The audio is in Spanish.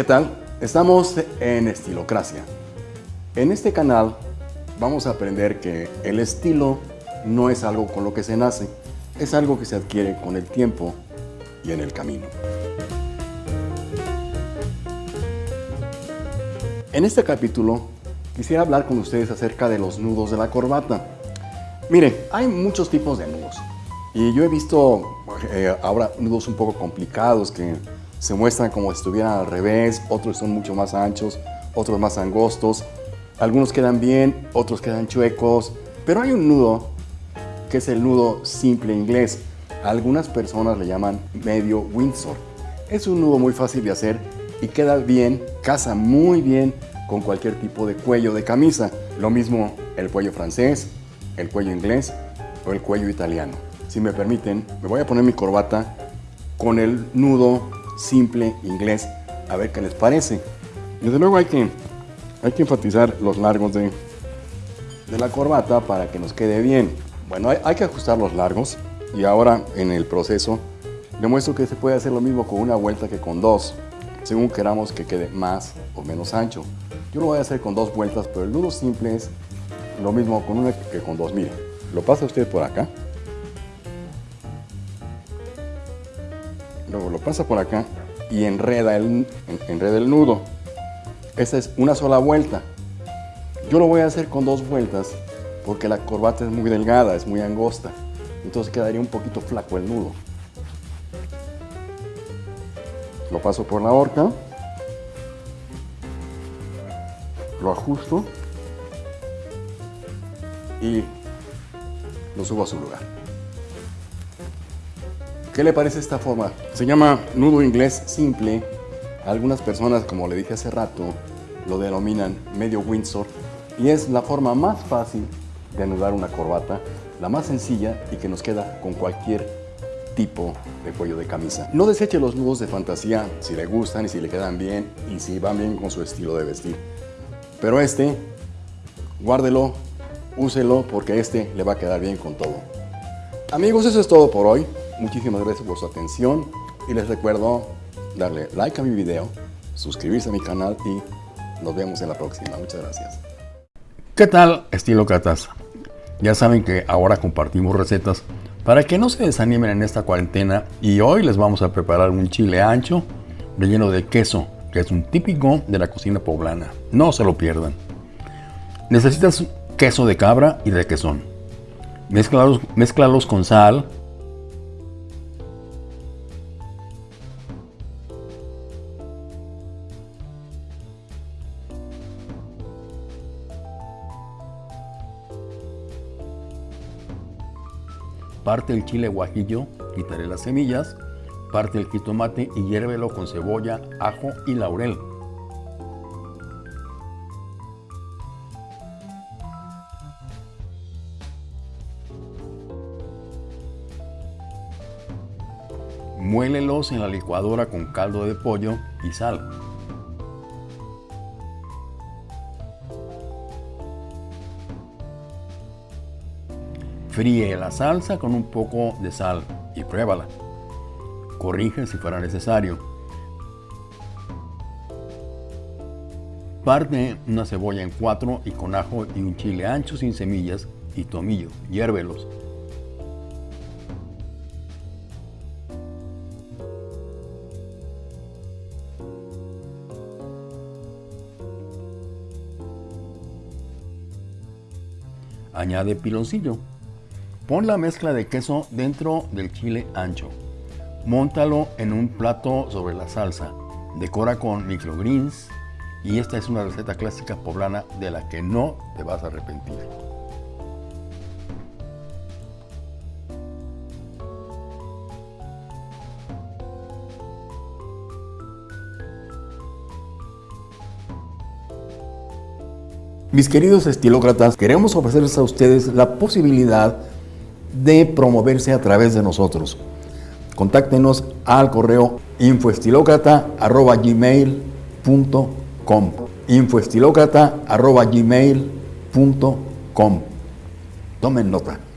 ¿Qué tal? Estamos en Estilocracia. En este canal vamos a aprender que el estilo no es algo con lo que se nace, es algo que se adquiere con el tiempo y en el camino. En este capítulo quisiera hablar con ustedes acerca de los nudos de la corbata. Mire, hay muchos tipos de nudos y yo he visto eh, ahora nudos un poco complicados que se muestran como si estuvieran al revés, otros son mucho más anchos, otros más angostos, algunos quedan bien, otros quedan chuecos, pero hay un nudo que es el nudo simple inglés. Algunas personas le llaman medio Windsor. Es un nudo muy fácil de hacer y queda bien, casa muy bien con cualquier tipo de cuello de camisa. Lo mismo el cuello francés, el cuello inglés o el cuello italiano. Si me permiten, me voy a poner mi corbata con el nudo simple inglés a ver qué les parece. Desde luego hay que, hay que enfatizar los largos de, de la corbata para que nos quede bien. Bueno, hay, que ajustar los largos y ahora en el proceso demuestro que se puede hacer lo mismo con una vuelta que con dos, según queramos que quede más o menos ancho. Yo lo voy a hacer con dos vueltas, pero el nudo simple es lo mismo con una que con dos. Mire, lo pasa usted por acá. Luego lo pasa por acá y enreda el, enreda el nudo. Esta es una sola vuelta. Yo lo voy a hacer con dos vueltas porque la corbata es muy delgada, es muy angosta. Entonces quedaría un poquito flaco el nudo. Lo paso por la horca. Lo ajusto. Y lo subo a su lugar. ¿Qué le parece esta forma? Se llama nudo inglés simple. Algunas personas, como le dije hace rato, lo denominan medio Windsor y es la forma más fácil de anudar una corbata, la más sencilla y que nos queda con cualquier tipo de cuello de camisa. No deseche los nudos de fantasía si le gustan y si le quedan bien y si van bien con su estilo de vestir. Pero este, guárdelo, úselo porque este le va a quedar bien con todo. Amigos, eso es todo por hoy. Muchísimas gracias por su atención y les recuerdo darle like a mi video, suscribirse a mi canal y nos vemos en la próxima. Muchas gracias. ¿Qué tal, estilo Catas? Ya saben que ahora compartimos recetas para que no se desanimen en esta cuarentena y hoy les vamos a preparar un chile ancho relleno de queso, que es un típico de la cocina poblana. No se lo pierdan. Necesitas queso de cabra y de quesón. Mezclalos, mezclalos con sal, Parte el chile guajillo, quitaré las semillas, parte el jitomate y hiérvelo con cebolla, ajo y laurel. Muélelos en la licuadora con caldo de pollo y sal. Fríe la salsa con un poco de sal y pruébala. Corrige si fuera necesario. Parte una cebolla en cuatro y con ajo y un chile ancho sin semillas y tomillo. Hiérvelos. Añade piloncillo. Pon la mezcla de queso dentro del chile ancho. Móntalo en un plato sobre la salsa. Decora con microgreens y esta es una receta clásica poblana de la que no te vas a arrepentir. Mis queridos estilócratas, queremos ofrecerles a ustedes la posibilidad de promoverse a través de nosotros. Contáctenos al correo infoestilocrata.gmail.com infoestilocrata.gmail.com Tomen nota.